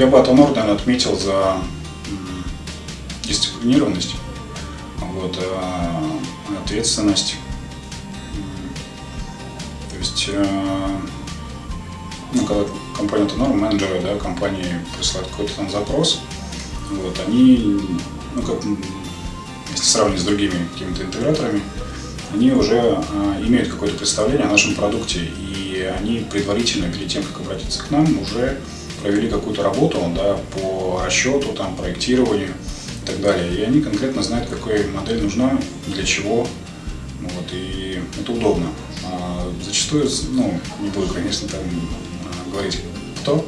я бы Атонор, наверное, отметил за дисциплинированность, вот, ответственность. То есть, ну, когда компания Тонор, менеджеры да, компании присылают какой-то там запрос, вот, они, ну, как, если сравнивать с другими какими-то интеграторами, они уже э, имеют какое-то представление о нашем продукте, и они предварительно, перед тем, как обратиться к нам, уже провели какую-то работу да, по расчету, там, проектированию и так далее. И они конкретно знают, какая модель нужна, для чего, вот, и это удобно. А зачастую, ну, не буду, конечно, там а, говорить, кто,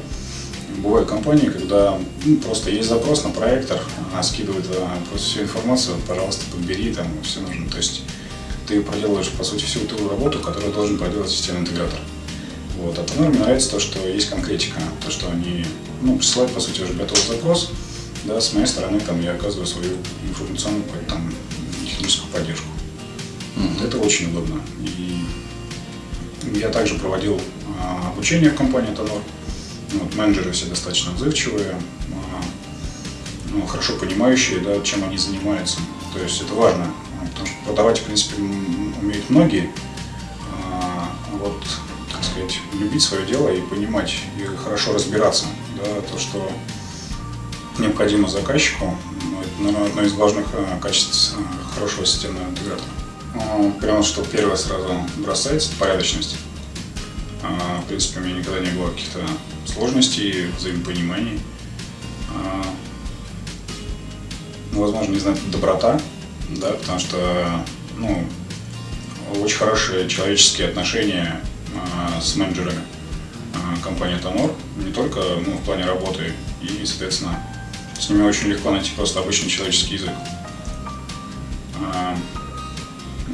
бывают компании, когда ну, просто есть запрос на проектор, она скидывает а, просто всю информацию, пожалуйста, подбери, там все нужно. То есть ты проделываешь, по сути, всю ту работу, которую должен проделать системный интегратор. Вот. А по мне нравится то, что есть конкретика, то, что они ну, присылают, по сути, уже готовый запрос, да, с моей стороны там, я оказываю свою информационную там, техническую поддержку. Mm-hmm. Это очень удобно. И я также проводил а, обучение в компании Тонор. Вот, менеджеры все достаточно отзывчивые, а, ну, хорошо понимающие, да, чем они занимаются. То есть это важно, потому что продавать, в принципе, умеют многие. А, вот, сказать, любить свое дело и понимать, и хорошо разбираться, да, то, что необходимо заказчику, это, наверное, одно из главных а, качеств а, хорошего системного интегратора. Прямо что первое сразу бросается, порядочность. В принципе, у меня никогда не было каких-то сложностей, взаимопониманий. Ну, возможно, не знаю, доброта, да, потому что ну, очень хорошие человеческие отношения э, с менеджерами э, компании Тонор, не только ну, в плане работы, и, соответственно, с ними очень легко найти просто обычный человеческий язык. Э,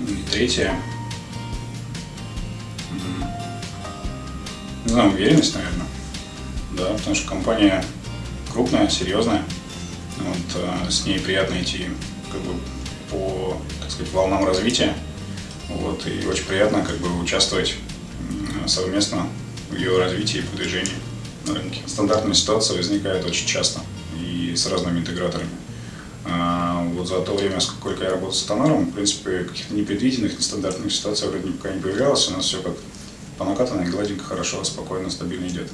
и третье, не знаю, уверенность, наверное, да, потому что компания крупная, серьезная, вот, э, с ней приятно идти как бы по, так сказать, волнам развития. Вот, и очень приятно как бы участвовать совместно в ее развитии и продвижении на рынке. Стандартная ситуация возникает очень часто и с разными интеграторами. А вот за то время, сколько я работал с Тонаром, в принципе, каких-то непредвиденных, нестандартных ситуаций вроде пока не появлялось. У нас все как по накатанной, гладенько, хорошо, спокойно, стабильно идет.